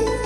うん。